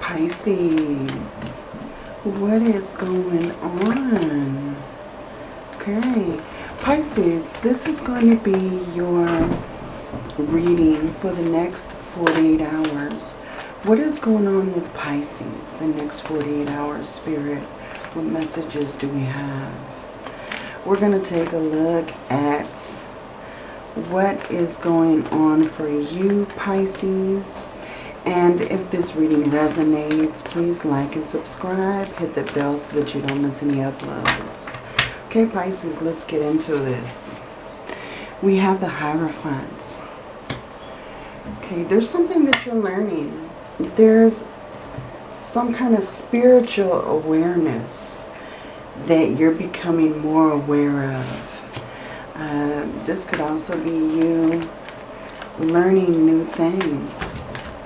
Pisces, what is going on? Okay, Pisces, this is going to be your reading for the next 48 hours. What is going on with Pisces the next 48 hours, Spirit? What messages do we have? We're going to take a look at what is going on for you, Pisces. And if this reading resonates, please like and subscribe. Hit the bell so that you don't miss any uploads. Okay, Pisces, let's get into this. We have the Hierophant. Okay, there's something that you're learning. There's some kind of spiritual awareness that you're becoming more aware of. Uh, this could also be you learning new things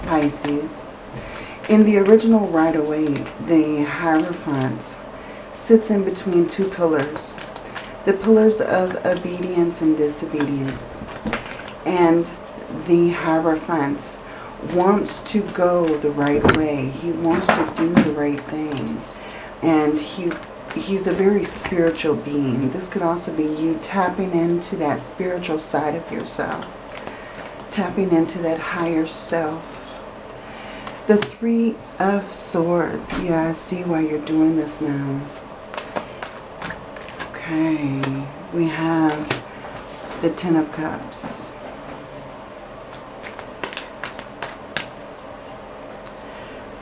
Pisces. In the original Rider-Waite, the Hierophant sits in between two pillars. The pillars of obedience and disobedience. And the Hierophant wants to go the right way. He wants to do the right thing. And he he's a very spiritual being. This could also be you tapping into that spiritual side of yourself. Tapping into that higher self the Three of Swords. Yeah, I see why you're doing this now. Okay. We have the Ten of Cups.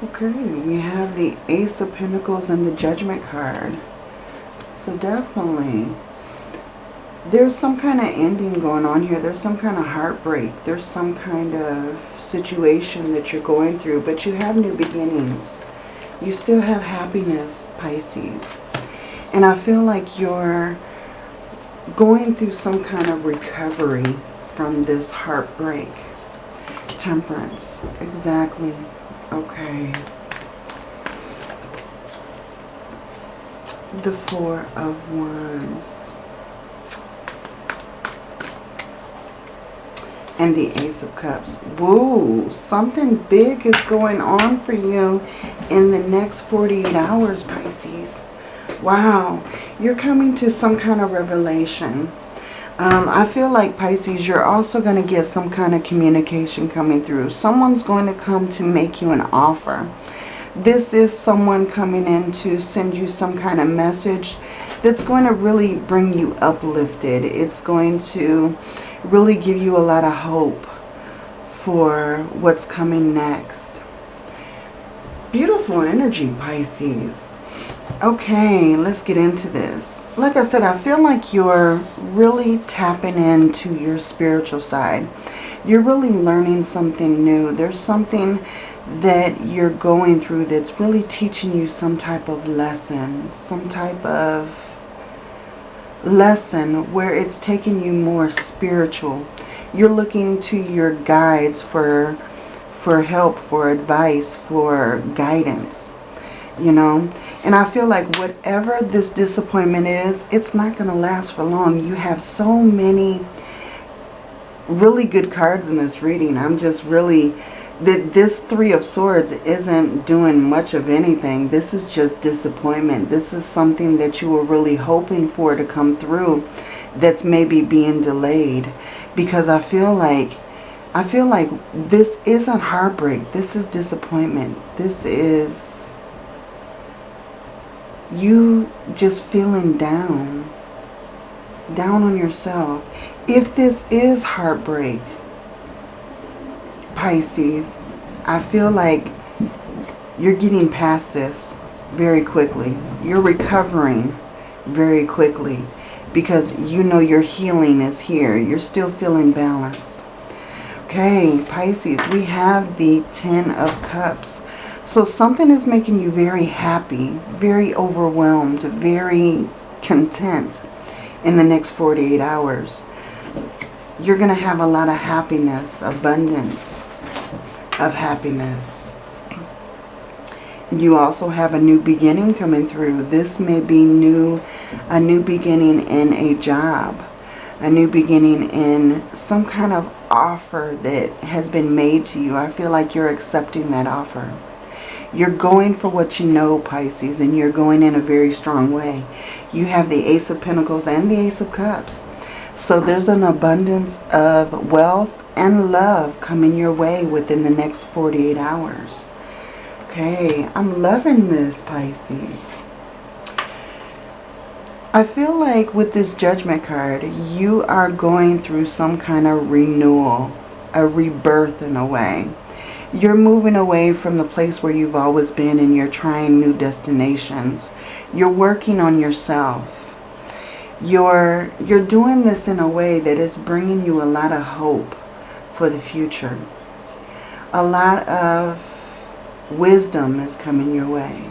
Okay, we have the Ace of Pentacles and the Judgment card. So definitely there's some kind of ending going on here. There's some kind of heartbreak. There's some kind of situation that you're going through, but you have new beginnings. You still have happiness, Pisces. And I feel like you're going through some kind of recovery from this heartbreak. Temperance. Exactly. Okay. The Four of Wands. And the Ace of Cups. Whoa, something big is going on for you in the next 48 hours, Pisces. Wow, you're coming to some kind of revelation. Um, I feel like, Pisces, you're also going to get some kind of communication coming through. Someone's going to come to make you an offer. This is someone coming in to send you some kind of message that's going to really bring you uplifted. It's going to really give you a lot of hope for what's coming next. Beautiful energy, Pisces. Okay, let's get into this. Like I said, I feel like you're really tapping into your spiritual side. You're really learning something new. There's something that you're going through that's really teaching you some type of lesson, some type of lesson where it's taking you more spiritual. You're looking to your guides for for help, for advice, for guidance, you know. And I feel like whatever this disappointment is, it's not going to last for long. You have so many really good cards in this reading. I'm just really that this Three of Swords isn't doing much of anything. This is just disappointment. This is something that you were really hoping for to come through that's maybe being delayed. Because I feel like, I feel like this isn't heartbreak. This is disappointment. This is you just feeling down. Down on yourself. If this is heartbreak, Pisces, I feel like you're getting past this very quickly. You're recovering very quickly because you know your healing is here. You're still feeling balanced. Okay, Pisces, we have the Ten of Cups. So something is making you very happy, very overwhelmed, very content in the next 48 hours you're going to have a lot of happiness, abundance of happiness. You also have a new beginning coming through. This may be new, a new beginning in a job, a new beginning in some kind of offer that has been made to you. I feel like you're accepting that offer. You're going for what you know, Pisces, and you're going in a very strong way. You have the Ace of Pentacles and the Ace of Cups. So there's an abundance of wealth and love coming your way within the next 48 hours. Okay, I'm loving this, Pisces. I feel like with this judgment card, you are going through some kind of renewal, a rebirth in a way. You're moving away from the place where you've always been and you're trying new destinations. You're working on yourself. You're, you're doing this in a way that is bringing you a lot of hope for the future. A lot of wisdom is coming your way.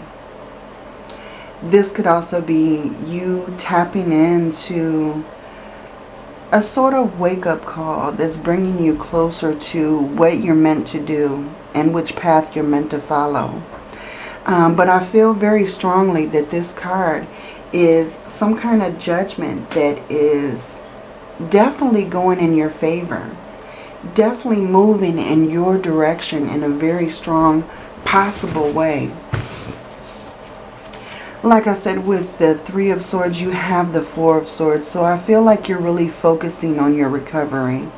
This could also be you tapping into a sort of wake-up call that's bringing you closer to what you're meant to do and which path you're meant to follow. Um, but I feel very strongly that this card is some kind of judgment that is definitely going in your favor. Definitely moving in your direction in a very strong, possible way. Like I said, with the Three of Swords, you have the Four of Swords. So I feel like you're really focusing on your recovery.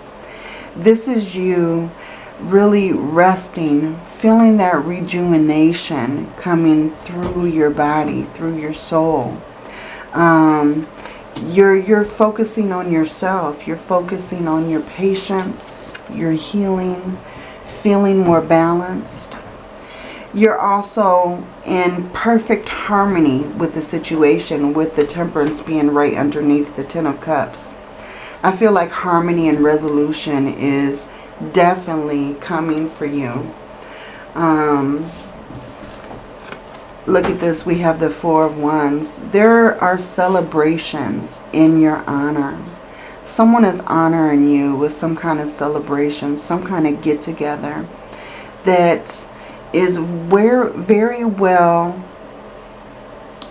This is you really resting, feeling that rejuvenation coming through your body, through your soul. Um, you're, you're focusing on yourself. You're focusing on your patience, your healing, feeling more balanced. You're also in perfect harmony with the situation with the temperance being right underneath the ten of cups. I feel like harmony and resolution is definitely coming for you. Um, look at this we have the four of wands there are celebrations in your honor someone is honoring you with some kind of celebration some kind of get together that is where very well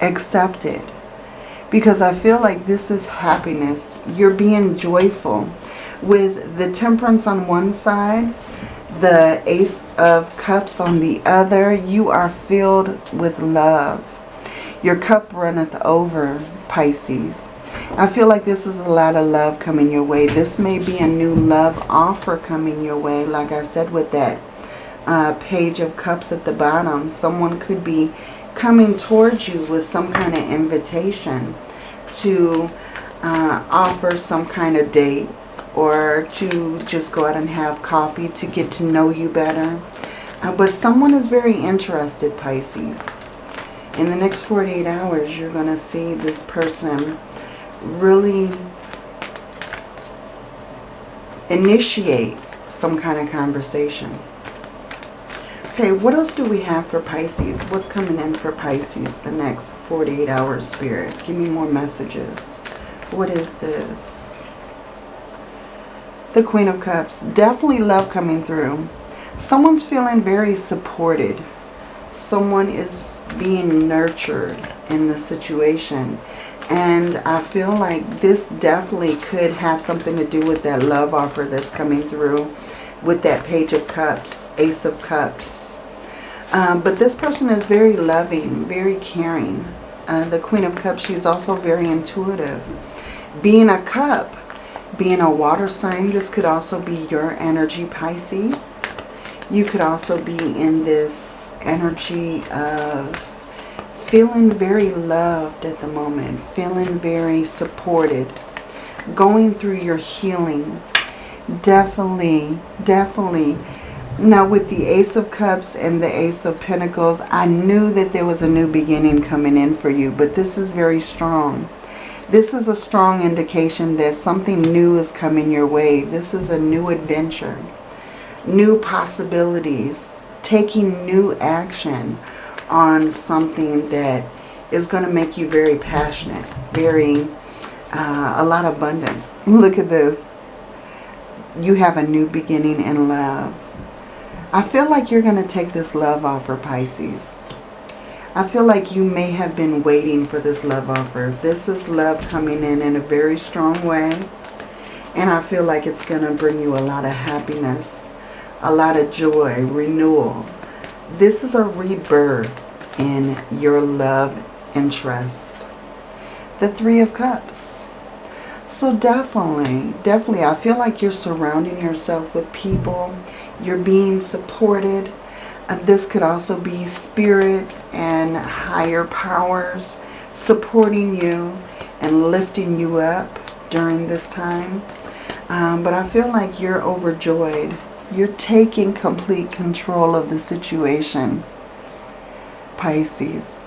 accepted because I feel like this is happiness. You're being joyful. With the temperance on one side, the ace of cups on the other, you are filled with love. Your cup runneth over, Pisces. I feel like this is a lot of love coming your way. This may be a new love offer coming your way, like I said with that uh, page of cups at the bottom. Someone could be coming towards you with some kind of invitation to uh, offer some kind of date or to just go out and have coffee to get to know you better. Uh, but someone is very interested, Pisces. In the next 48 hours, you're going to see this person really initiate some kind of conversation. Okay, what else do we have for Pisces? What's coming in for Pisces the next 48 hours, Spirit? Give me more messages. What is this? The Queen of Cups. Definitely love coming through. Someone's feeling very supported. Someone is being nurtured in the situation. And I feel like this definitely could have something to do with that love offer that's coming through with that Page of Cups, Ace of Cups. Um, but this person is very loving, very caring. Uh, the Queen of Cups, she's also very intuitive. Being a cup, being a water sign, this could also be your energy, Pisces. You could also be in this energy of feeling very loved at the moment, feeling very supported, going through your healing, Definitely, definitely. Now with the Ace of Cups and the Ace of Pentacles, I knew that there was a new beginning coming in for you, but this is very strong. This is a strong indication that something new is coming your way. This is a new adventure, new possibilities, taking new action on something that is going to make you very passionate, very, uh, a lot of abundance. Look at this you have a new beginning in love. I feel like you're going to take this love offer, Pisces. I feel like you may have been waiting for this love offer. This is love coming in in a very strong way. And I feel like it's going to bring you a lot of happiness, a lot of joy, renewal. this is a rebirth in your love and trust. The Three of Cups. So definitely, definitely, I feel like you're surrounding yourself with people. You're being supported. This could also be spirit and higher powers supporting you and lifting you up during this time. Um, but I feel like you're overjoyed. You're taking complete control of the situation. Pisces.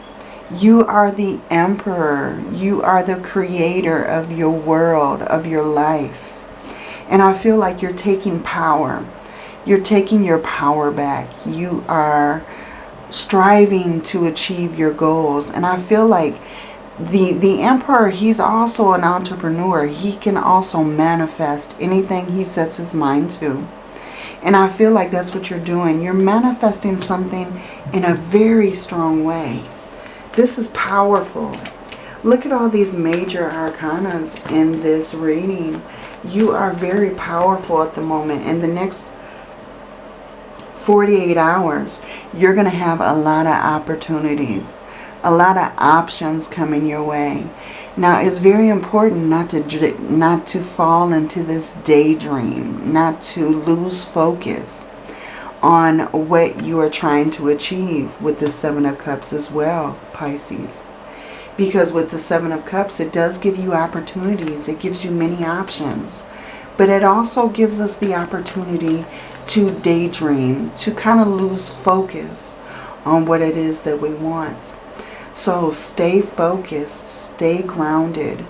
You are the emperor. You are the creator of your world, of your life. And I feel like you're taking power. You're taking your power back. You are striving to achieve your goals. And I feel like the, the emperor, he's also an entrepreneur. He can also manifest anything he sets his mind to. And I feel like that's what you're doing. You're manifesting something in a very strong way. This is powerful. Look at all these major arcanas in this reading. You are very powerful at the moment. And the next 48 hours, you're going to have a lot of opportunities. A lot of options coming your way. Now, it's very important not to, not to fall into this daydream, not to lose focus on what you are trying to achieve with the Seven of Cups as well, Pisces. Because with the Seven of Cups, it does give you opportunities. It gives you many options. But it also gives us the opportunity to daydream, to kind of lose focus on what it is that we want. So stay focused, stay grounded.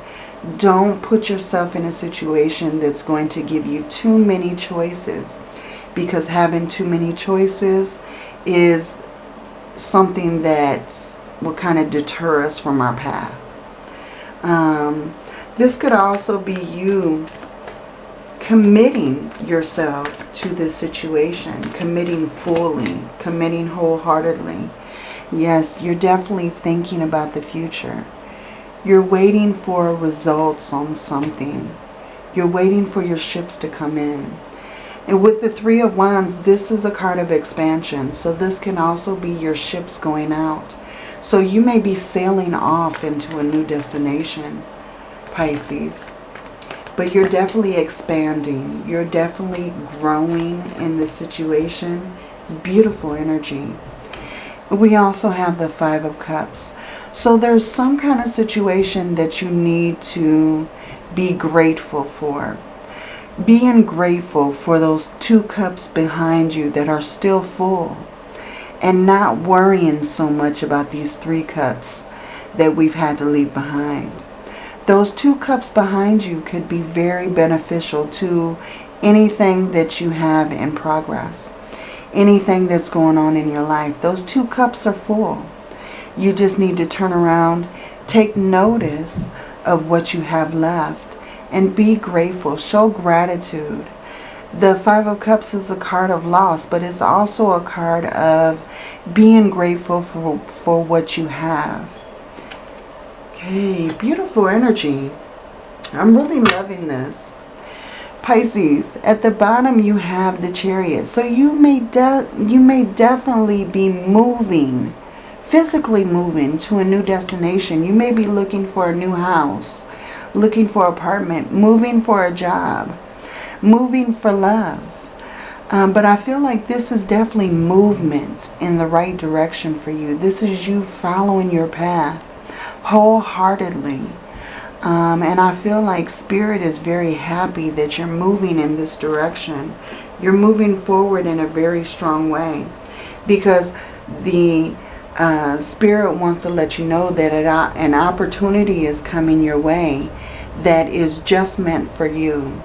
Don't put yourself in a situation that's going to give you too many choices because having too many choices is something that will kind of deter us from our path. Um, this could also be you committing yourself to this situation, committing fully, committing wholeheartedly. Yes, you're definitely thinking about the future. You're waiting for results on something. You're waiting for your ships to come in. And with the Three of Wands, this is a card of expansion. So this can also be your ships going out. So you may be sailing off into a new destination, Pisces. But you're definitely expanding. You're definitely growing in this situation. It's beautiful energy. We also have the Five of Cups. So there's some kind of situation that you need to be grateful for. Being grateful for those two cups behind you that are still full. And not worrying so much about these three cups that we've had to leave behind. Those two cups behind you could be very beneficial to anything that you have in progress anything that's going on in your life. Those two cups are full. You just need to turn around, take notice of what you have left, and be grateful. Show gratitude. The Five of Cups is a card of loss, but it's also a card of being grateful for, for what you have. Okay, beautiful energy. I'm really loving this. Pisces, at the bottom you have the chariot. So you may, you may definitely be moving, physically moving to a new destination. You may be looking for a new house, looking for apartment, moving for a job, moving for love. Um, but I feel like this is definitely movement in the right direction for you. This is you following your path wholeheartedly. Um, and I feel like Spirit is very happy that you're moving in this direction. You're moving forward in a very strong way. Because the uh, Spirit wants to let you know that an opportunity is coming your way that is just meant for you.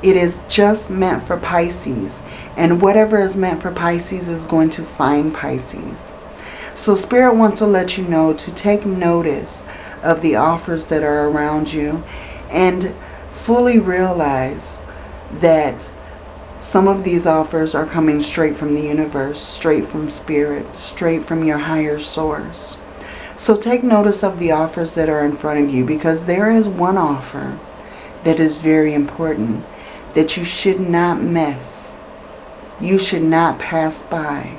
It is just meant for Pisces. And whatever is meant for Pisces is going to find Pisces. So Spirit wants to let you know to take notice of the offers that are around you and fully realize that some of these offers are coming straight from the universe, straight from spirit, straight from your higher source. So take notice of the offers that are in front of you because there is one offer that is very important that you should not miss. You should not pass by.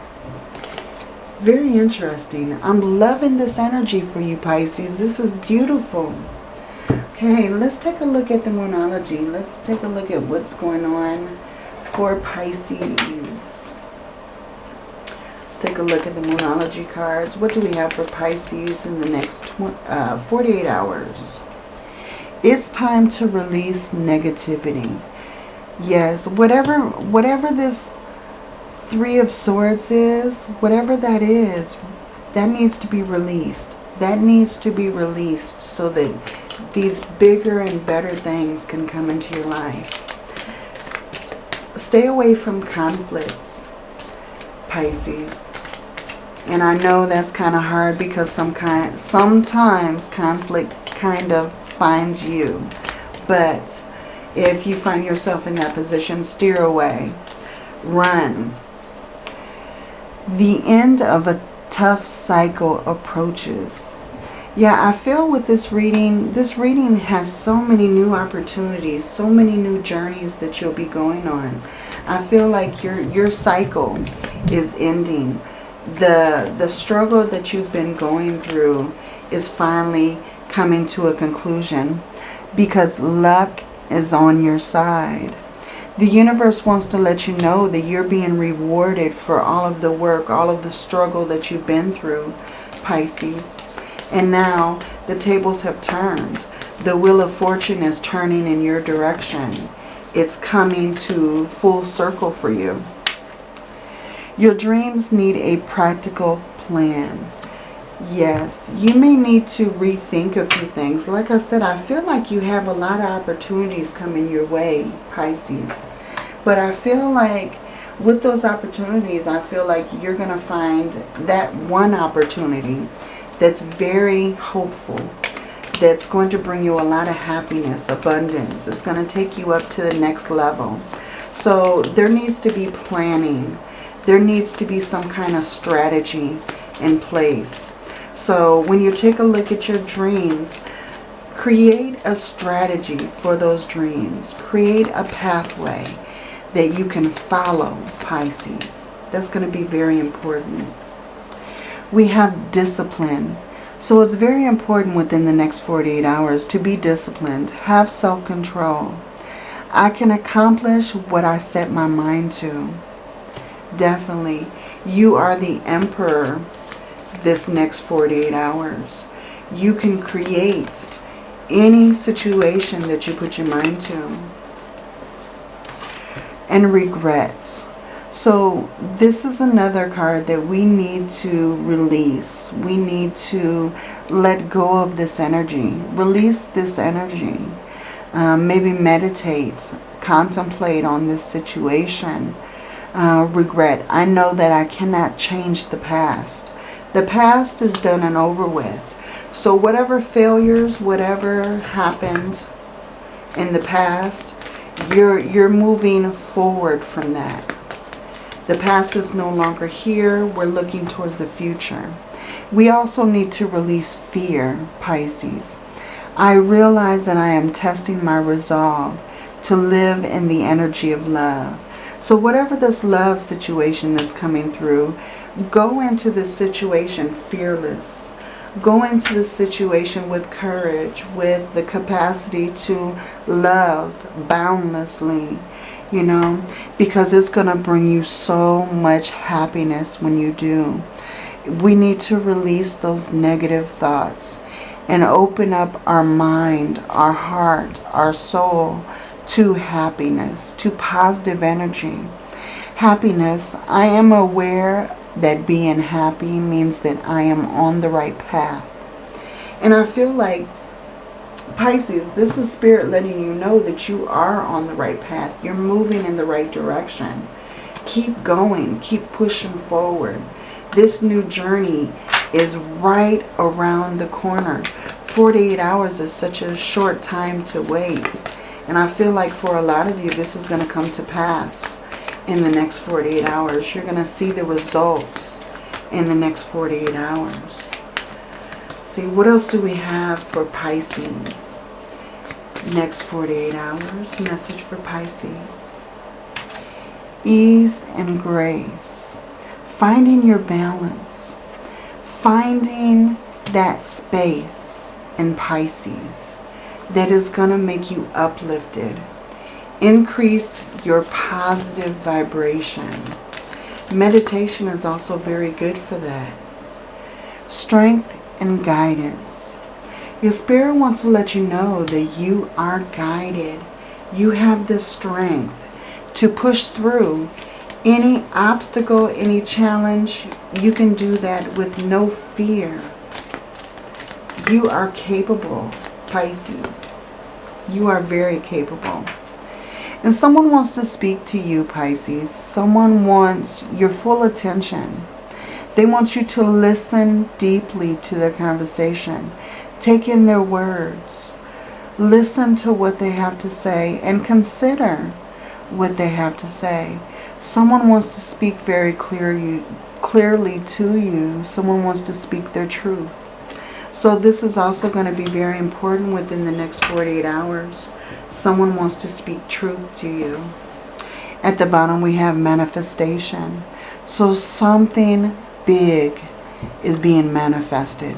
Very interesting. I'm loving this energy for you, Pisces. This is beautiful. Okay, let's take a look at the Moonology. Let's take a look at what's going on for Pisces. Let's take a look at the Moonology cards. What do we have for Pisces in the next uh, 48 hours? It's time to release negativity. Yes, whatever, whatever this Three of Swords is, whatever that is, that needs to be released. That needs to be released so that these bigger and better things can come into your life. Stay away from conflicts, Pisces. And I know that's kind of hard because some kind, sometimes conflict kind of finds you. But if you find yourself in that position, steer away. Run. The end of a tough cycle approaches. Yeah, I feel with this reading, this reading has so many new opportunities, so many new journeys that you'll be going on. I feel like your your cycle is ending. The the struggle that you've been going through is finally coming to a conclusion because luck is on your side. The universe wants to let you know that you're being rewarded for all of the work, all of the struggle that you've been through, Pisces. And now the tables have turned. The wheel of fortune is turning in your direction. It's coming to full circle for you. Your dreams need a practical plan. Yes, you may need to rethink a few things. Like I said, I feel like you have a lot of opportunities coming your way, Pisces. But I feel like with those opportunities, I feel like you're going to find that one opportunity that's very hopeful, that's going to bring you a lot of happiness, abundance. It's going to take you up to the next level. So there needs to be planning. There needs to be some kind of strategy in place. So when you take a look at your dreams, create a strategy for those dreams. Create a pathway that you can follow, Pisces. That's going to be very important we have discipline. So it's very important within the next 48 hours to be disciplined, have self-control. I can accomplish what I set my mind to. Definitely. You are the emperor this next 48 hours. You can create any situation that you put your mind to. And regrets. So this is another card that we need to release. We need to let go of this energy. Release this energy. Um, maybe meditate, contemplate on this situation. Uh, regret. I know that I cannot change the past. The past is done and over with. So whatever failures, whatever happened in the past, you're, you're moving forward from that. The past is no longer here. We're looking towards the future. We also need to release fear, Pisces. I realize that I am testing my resolve to live in the energy of love. So whatever this love situation that's coming through, go into this situation fearless. Go into this situation with courage, with the capacity to love boundlessly, you know, because it's going to bring you so much happiness when you do. We need to release those negative thoughts and open up our mind, our heart, our soul to happiness, to positive energy. Happiness, I am aware that being happy means that I am on the right path. And I feel like Pisces, this is Spirit letting you know that you are on the right path. You're moving in the right direction. Keep going. Keep pushing forward. This new journey is right around the corner. 48 hours is such a short time to wait. And I feel like for a lot of you, this is going to come to pass in the next 48 hours. You're going to see the results in the next 48 hours see, what else do we have for Pisces? Next 48 hours, message for Pisces. Ease and grace. finding your balance, finding that space in Pisces that is going to make you uplifted. Increase your positive vibration. Meditation is also very good for that. Strength and guidance. Your spirit wants to let you know that you are guided. You have the strength to push through any obstacle, any challenge. You can do that with no fear. You are capable, Pisces. You are very capable. And someone wants to speak to you, Pisces. Someone wants your full attention. They want you to listen deeply to their conversation. Take in their words. Listen to what they have to say and consider what they have to say. Someone wants to speak very clear clearly to you. Someone wants to speak their truth. So this is also going to be very important within the next 48 hours. Someone wants to speak truth to you. At the bottom we have manifestation. So something big is being manifested.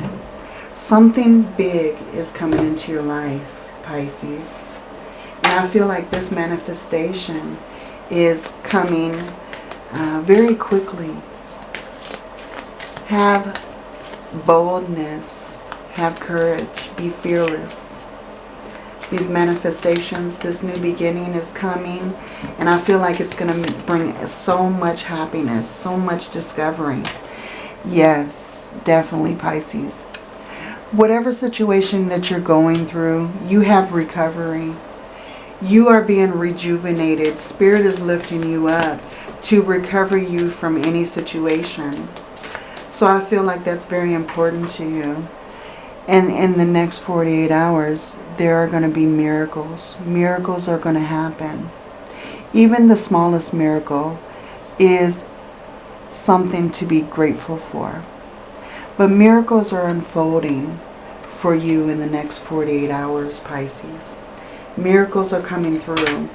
Something big is coming into your life, Pisces. And I feel like this manifestation is coming uh, very quickly. Have boldness, have courage, be fearless. These manifestations, this new beginning is coming and I feel like it's going to bring so much happiness, so much discovery. Yes, definitely Pisces. Whatever situation that you're going through, you have recovery. You are being rejuvenated. Spirit is lifting you up to recover you from any situation. So I feel like that's very important to you. And in the next 48 hours, there are going to be miracles. Miracles are going to happen. Even the smallest miracle is something to be grateful for. But miracles are unfolding for you in the next 48 hours, Pisces. Miracles are coming through.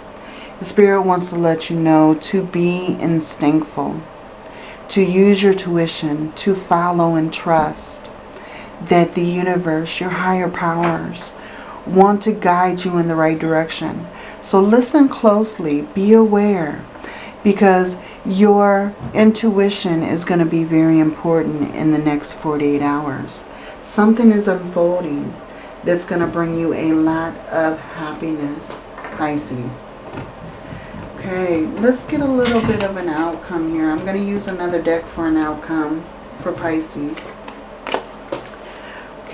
The Spirit wants to let you know to be instinctful to use your tuition, to follow and trust that the universe, your higher powers, want to guide you in the right direction. So listen closely, be aware, because your intuition is going to be very important in the next 48 hours. Something is unfolding that's going to bring you a lot of happiness, Pisces. Okay, let's get a little bit of an outcome here. I'm going to use another deck for an outcome for Pisces.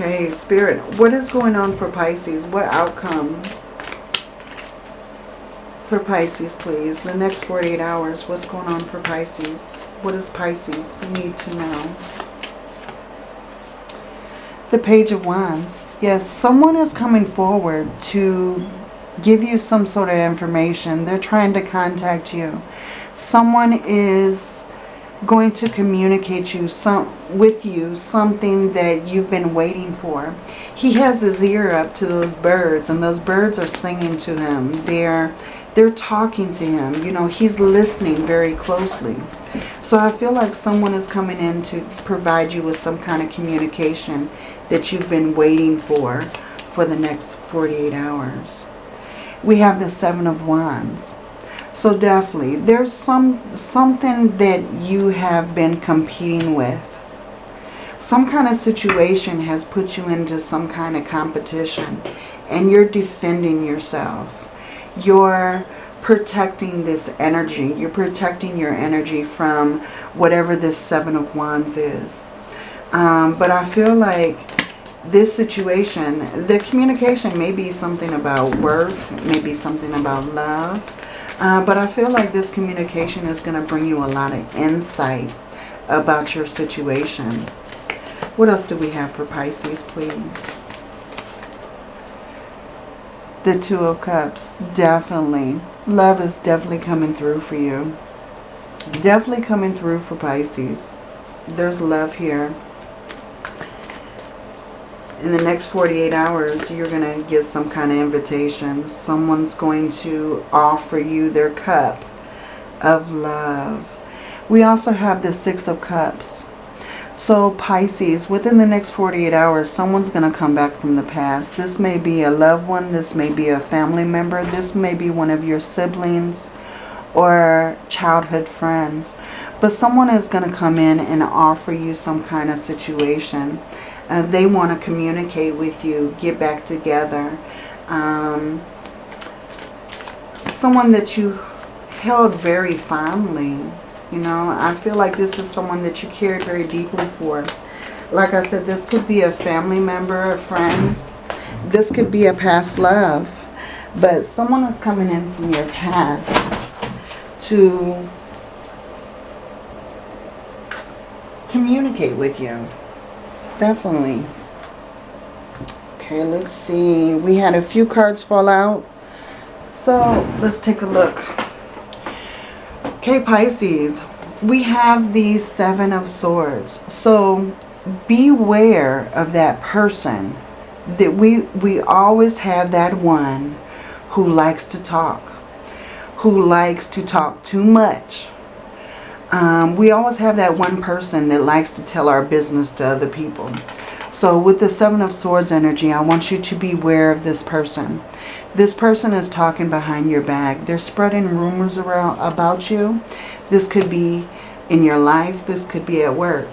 Okay, Spirit, what is going on for Pisces? What outcome for Pisces, please? The next 48 hours, what's going on for Pisces? What does Pisces need to know? The Page of Wands. Yes, someone is coming forward to give you some sort of information. They're trying to contact you. Someone is going to communicate you some with you something that you've been waiting for. He has his ear up to those birds and those birds are singing to him. They're they're talking to him. You know, he's listening very closely. So I feel like someone is coming in to provide you with some kind of communication that you've been waiting for for the next 48 hours we have the Seven of Wands. So definitely, there's some something that you have been competing with. Some kind of situation has put you into some kind of competition and you're defending yourself. You're protecting this energy. You're protecting your energy from whatever this Seven of Wands is. Um, but I feel like this situation, the communication may be something about work, maybe something about love. Uh, but I feel like this communication is going to bring you a lot of insight about your situation. What else do we have for Pisces, please? The Two of Cups, definitely. Love is definitely coming through for you. Definitely coming through for Pisces. There's love here in the next 48 hours, you're going to get some kind of invitation. Someone's going to offer you their cup of love. We also have the Six of Cups. So Pisces, within the next 48 hours, someone's going to come back from the past. This may be a loved one. This may be a family member. This may be one of your siblings or childhood friends. But someone is going to come in and offer you some kind of situation. Uh, they want to communicate with you, get back together. Um, someone that you held very fondly. You know, I feel like this is someone that you cared very deeply for. Like I said, this could be a family member, a friend. This could be a past love. But someone is coming in from your past to communicate with you. Definitely. Okay, let's see. We had a few cards fall out. So, let's take a look. Okay, Pisces. We have the Seven of Swords. So, beware of that person. That we, we always have that one who likes to talk. Who likes to talk too much um, we always have that one person that likes to tell our business to other people. So with the Seven of Swords energy, I want you to be aware of this person. This person is talking behind your back. They're spreading rumors around about you. This could be in your life. This could be at work.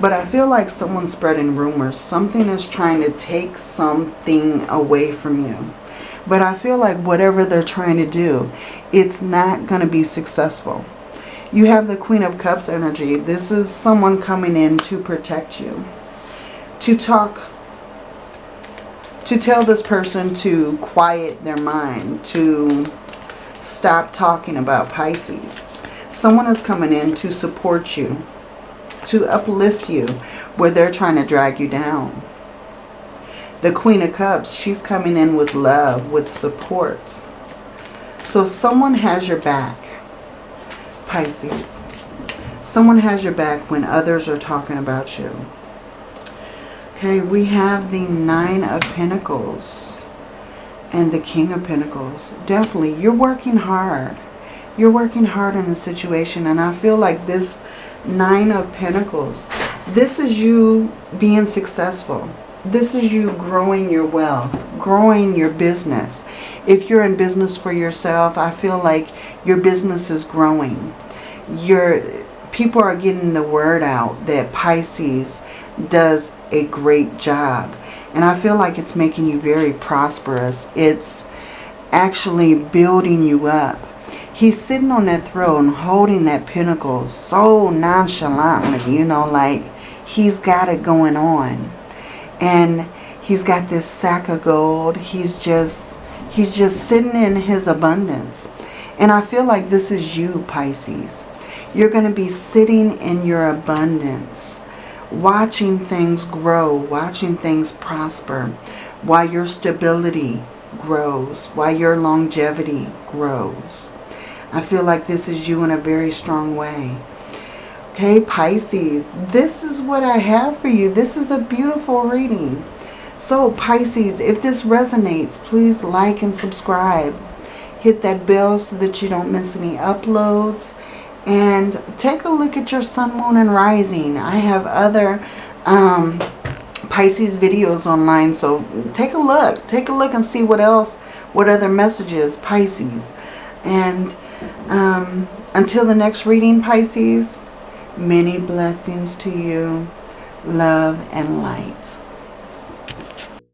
But I feel like someone's spreading rumors. Something is trying to take something away from you. But I feel like whatever they're trying to do, it's not going to be successful. You have the Queen of Cups energy. This is someone coming in to protect you. To talk, to tell this person to quiet their mind, to stop talking about Pisces. Someone is coming in to support you, to uplift you where they're trying to drag you down. The Queen of Cups, she's coming in with love, with support. So someone has your back. Pisces. Someone has your back when others are talking about you. Okay, we have the Nine of Pentacles and the King of Pentacles. Definitely, you're working hard. You're working hard in the situation. And I feel like this Nine of Pentacles, this is you being successful. This is you growing your wealth, growing your business. If you're in business for yourself, I feel like your business is growing your people are getting the word out that Pisces does a great job. And I feel like it's making you very prosperous. It's actually building you up. He's sitting on that throne holding that pentacle so nonchalantly, you know, like he's got it going on. And he's got this sack of gold. He's just, he's just sitting in his abundance. And I feel like this is you, Pisces. You're going to be sitting in your abundance, watching things grow, watching things prosper, while your stability grows, while your longevity grows. I feel like this is you in a very strong way. Okay, Pisces, this is what I have for you. This is a beautiful reading. So, Pisces, if this resonates, please like and subscribe. Hit that bell so that you don't miss any uploads and take a look at your sun, moon, and rising. I have other um, Pisces videos online, so take a look. Take a look and see what else, what other messages, Pisces. And um, until the next reading, Pisces, many blessings to you, love and light.